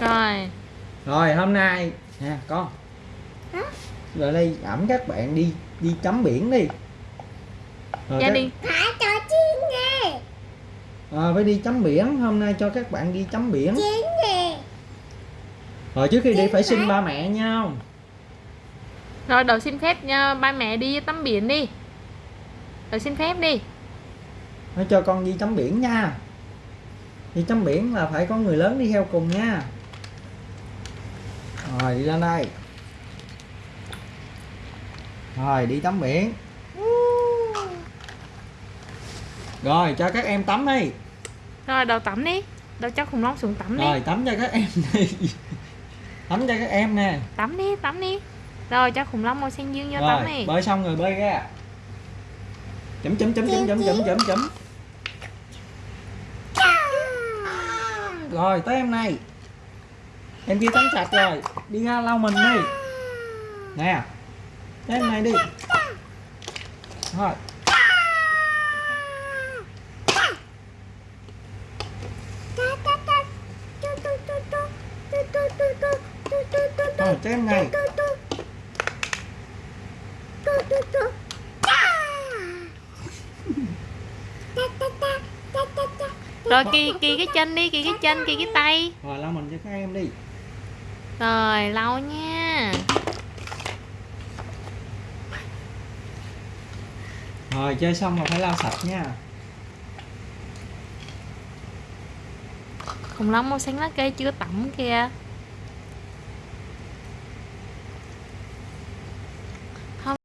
rồi. Rồi hôm nay nè con. Hả? rồi đây ẩm các bạn đi đi tắm biển đi. Rồi gia các- đình Phải trò chiên nè. Ờ, phải đi tắm biển. Hôm nay cho các bạn đi tắm biển. Chiên nè. Rồi trước khi đi phải xin ba mẹ nha. Rồi đầu xin phép nha. Ba mẹ đi tắm biển đi. Rồi xin phép đi. Nói cho con đi tắm biển nha. Đi tắm biển là phải có người lớn đi theo cùng nha rồi đi lên đây. Rồi đi tắm biển. Rồi cho các em tắm đi. Rồi đầu tắm đi. Đầu cho khủng long xuống tắm đi. Rồi tắm cho các em đi. Tắm cho các em nè. Tắm đi tắm đi. Rồi cho khủng long màu xanh dương vô tắm rồi đi. bơi xong rồi bơi ra. Chấm chấm chấm chấm chấm chấm chấm chấm. Rồi tới em này em kia tắm sạch rồi. Đi ra lau mình đi. Nè. Em này đi. Rồi. Rồi em này. Rồi kỳ kỳ cái chân đi kỳ cái chân kỳ cái tay. Rồi lau mình cho các em đi rồi lau nha. Rồi chơi xong rồi phải lau sạch nha. Khủng long màu xanh lá cây chưa tắm kìa